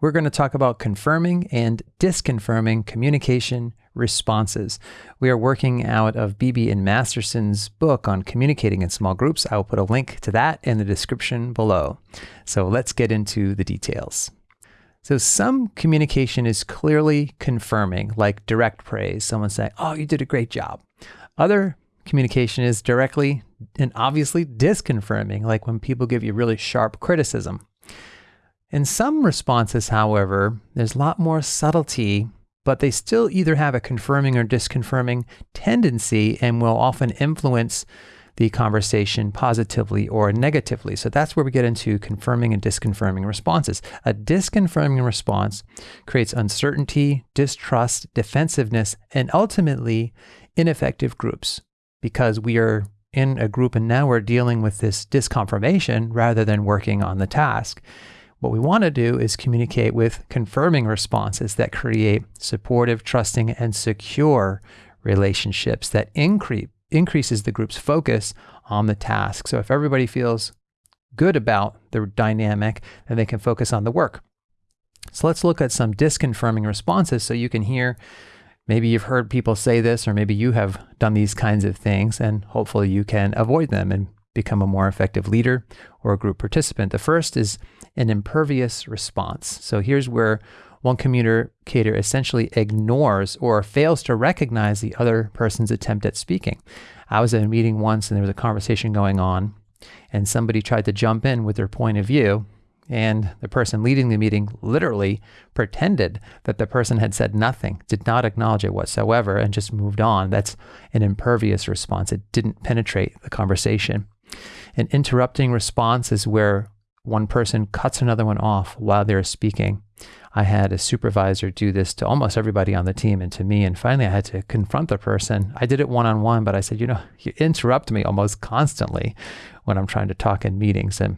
we're going to talk about confirming and disconfirming communication responses. We are working out of Beebe and Masterson's book on communicating in small groups. I will put a link to that in the description below. So let's get into the details. So some communication is clearly confirming, like direct praise, someone saying, oh, you did a great job. Other communication is directly and obviously disconfirming, like when people give you really sharp criticism. In some responses, however, there's a lot more subtlety, but they still either have a confirming or disconfirming tendency and will often influence the conversation positively or negatively. So that's where we get into confirming and disconfirming responses. A disconfirming response creates uncertainty, distrust, defensiveness, and ultimately ineffective groups because we are in a group and now we're dealing with this disconfirmation rather than working on the task. What we want to do is communicate with confirming responses that create supportive, trusting, and secure relationships that increase increases the group's focus on the task. So if everybody feels good about the dynamic, then they can focus on the work. So let's look at some disconfirming responses so you can hear maybe you've heard people say this or maybe you have done these kinds of things and hopefully you can avoid them and become a more effective leader or a group participant. The first is an impervious response. So here's where one communicator essentially ignores or fails to recognize the other person's attempt at speaking. I was at a meeting once and there was a conversation going on, and somebody tried to jump in with their point of view. And the person leading the meeting literally pretended that the person had said nothing, did not acknowledge it whatsoever, and just moved on. That's an impervious response. It didn't penetrate the conversation. An interrupting response is where one person cuts another one off while they're speaking. I had a supervisor do this to almost everybody on the team and to me. And finally, I had to confront the person. I did it one on one, but I said, you know, you interrupt me almost constantly when I'm trying to talk in meetings. And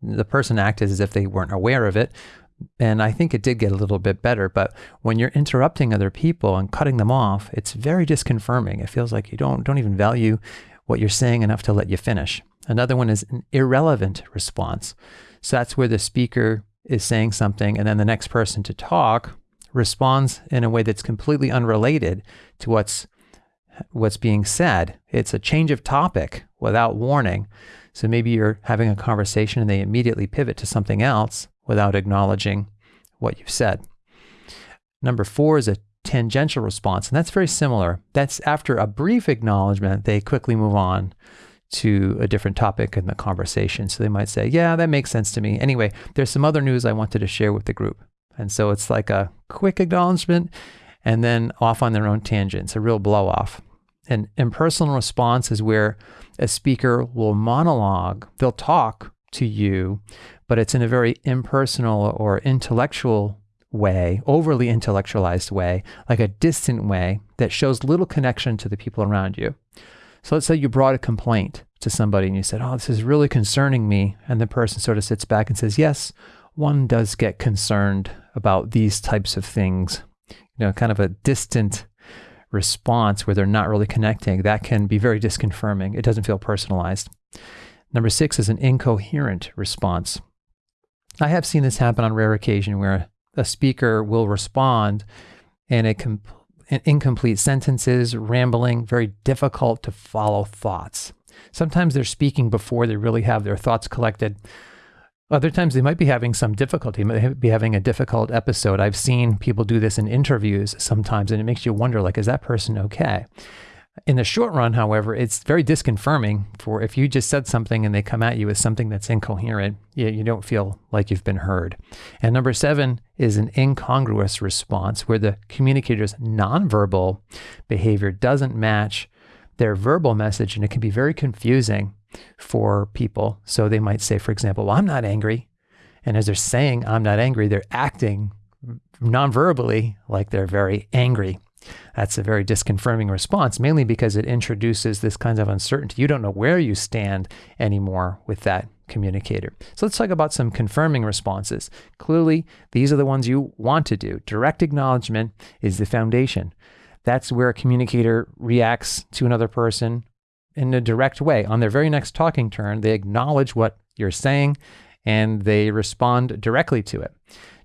the person acted as if they weren't aware of it. And I think it did get a little bit better. But when you're interrupting other people and cutting them off, it's very disconfirming. It feels like you don't, don't even value what you're saying enough to let you finish. Another one is an irrelevant response. So that's where the speaker is saying something and then the next person to talk responds in a way that's completely unrelated to what's what's being said. It's a change of topic without warning. So maybe you're having a conversation and they immediately pivot to something else without acknowledging what you've said. Number four is a tangential response, and that's very similar. That's after a brief acknowledgement, they quickly move on to a different topic in the conversation. So they might say, Yeah, that makes sense to me. Anyway, there's some other news I wanted to share with the group. And so it's like a quick acknowledgement and then off on their own tangent. It's a real blow off. An impersonal response is where a speaker will monologue, they'll talk to you, but it's in a very impersonal or intellectual way, overly intellectualized way, like a distant way that shows little connection to the people around you. So let's say you brought a complaint to somebody and you said, Oh, this is really concerning me. And the person sort of sits back and says, Yes, one does get concerned about these types of things. You know, kind of a distant response where they're not really connecting. That can be very disconfirming. It doesn't feel personalized. Number six is an incoherent response. I have seen this happen on rare occasion where a speaker will respond and it com- incomplete sentences, rambling, very difficult to follow thoughts. Sometimes they're speaking before they really have their thoughts collected. Other times they might be having some difficulty, they might be having a difficult episode. I've seen people do this in interviews sometimes, and it makes you wonder, like, is that person okay? In the short run, however, it's very disconfirming for if you just said something and they come at you with something that's incoherent, you, you don't feel like you've been heard. And number seven is an incongruous response where the communicator's nonverbal behavior doesn't match their verbal message and it can be very confusing for people. So they might say, for example, well, I'm not angry. And as they're saying, I'm not angry, they're acting nonverbally like they're very angry. That's a very disconfirming response, mainly because it introduces this kind of uncertainty. You don't know where you stand anymore with that communicator. So let's talk about some confirming responses. Clearly, these are the ones you want to do. Direct acknowledgement is the foundation. That's where a communicator reacts to another person in a direct way. On their very next talking turn, they acknowledge what you're saying and they respond directly to it.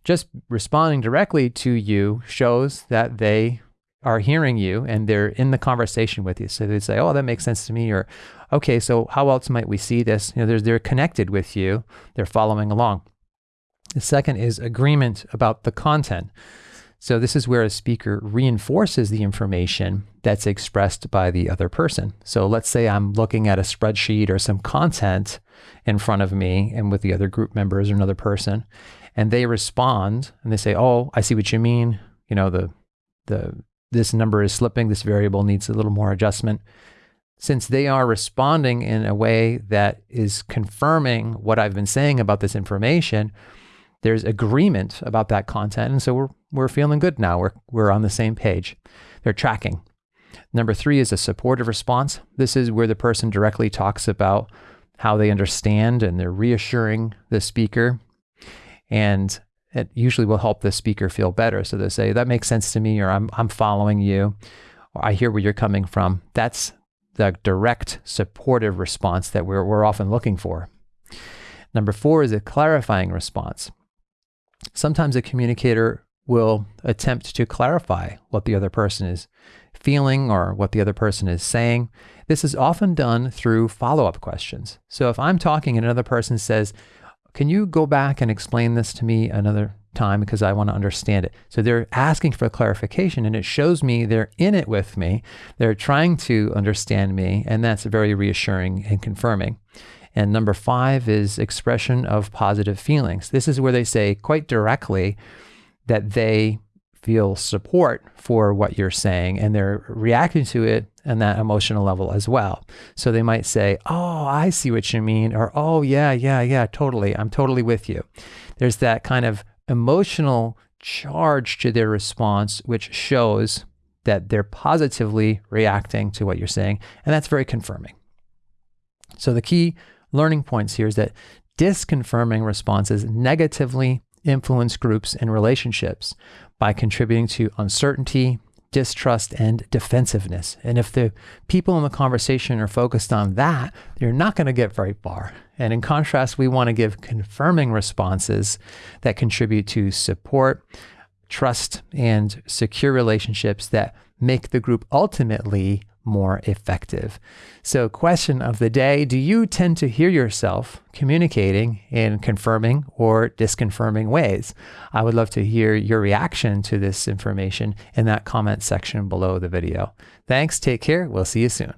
Just responding directly to you shows that they are hearing you and they're in the conversation with you. So they say, "Oh, that makes sense to me," or "Okay, so how else might we see this?" You know, they're they're connected with you. They're following along. The second is agreement about the content. So this is where a speaker reinforces the information that's expressed by the other person. So let's say I'm looking at a spreadsheet or some content in front of me and with the other group members or another person, and they respond and they say, "Oh, I see what you mean. You know, the the this number is slipping, this variable needs a little more adjustment. Since they are responding in a way that is confirming what I've been saying about this information, there's agreement about that content. And so we're, we're feeling good now. We're, we're on the same page. They're tracking. Number three is a supportive response. This is where the person directly talks about how they understand and they're reassuring the speaker. And it usually will help the speaker feel better. So they say, that makes sense to me, or I'm, I'm following you, or I hear where you're coming from. That's the direct supportive response that we're, we're often looking for. Number four is a clarifying response. Sometimes a communicator will attempt to clarify what the other person is feeling or what the other person is saying. This is often done through follow up questions. So if I'm talking and another person says, can you go back and explain this to me another time because I want to understand it? So they're asking for clarification and it shows me they're in it with me. They're trying to understand me, and that's very reassuring and confirming. And number five is expression of positive feelings. This is where they say quite directly that they feel support for what you're saying and they're reacting to it on that emotional level as well. So they might say, Oh, I see what you mean, or Oh, yeah, yeah, yeah, totally. I'm totally with you. There's that kind of emotional charge to their response, which shows that they're positively reacting to what you're saying. And that's very confirming. So the key learning points here is that disconfirming responses negatively influence groups and relationships by contributing to uncertainty, distrust, and defensiveness. And if the people in the conversation are focused on that, you're not going to get very far. And in contrast, we want to give confirming responses that contribute to support, trust, and secure relationships that make the group ultimately more effective. So, question of the day Do you tend to hear yourself communicating in confirming or disconfirming ways? I would love to hear your reaction to this information in that comment section below the video. Thanks, take care, we'll see you soon.